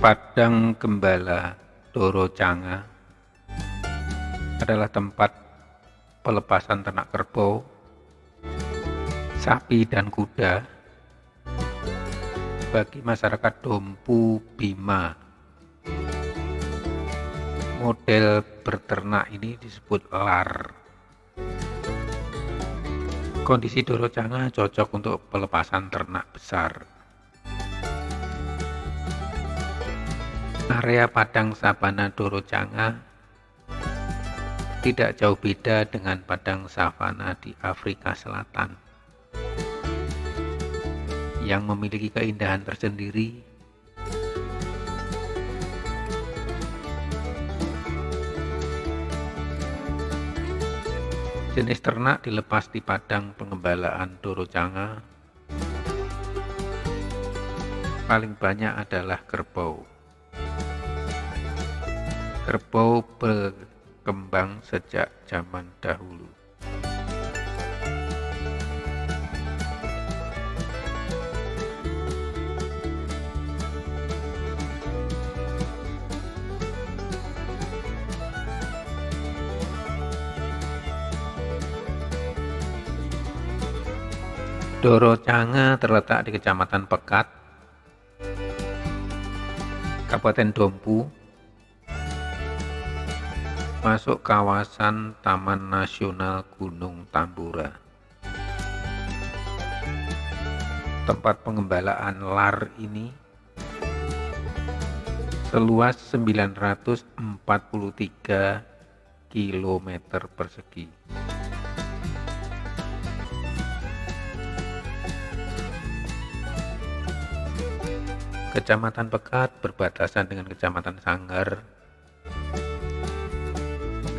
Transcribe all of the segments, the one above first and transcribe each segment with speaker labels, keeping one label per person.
Speaker 1: Padang Gembala Doro Canga adalah tempat pelepasan ternak kerbau, sapi dan kuda bagi masyarakat Dompu Bima. Model berternak ini disebut lar. Kondisi Doro Canga cocok untuk pelepasan ternak besar. Area padang sabana Doro Canga tidak jauh beda dengan padang savana di Afrika Selatan. Yang memiliki keindahan tersendiri jenis ternak dilepas di padang pengembalaan Dorocanga paling banyak adalah kerbau kerbau berkembang sejak zaman dahulu. Doro Canga terletak di Kecamatan Pekat, Kabupaten Dompu, masuk kawasan Taman Nasional Gunung Tambora. Tempat pengembalaan lar ini seluas 943 km persegi. Kecamatan Pekat berbatasan dengan Kecamatan Sanggar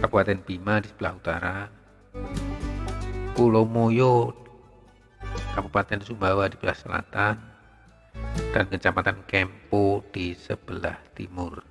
Speaker 1: Kabupaten Bima di sebelah utara, Pulau Moyo, Kabupaten Sumbawa di sebelah selatan, dan Kecamatan Kempo di sebelah timur.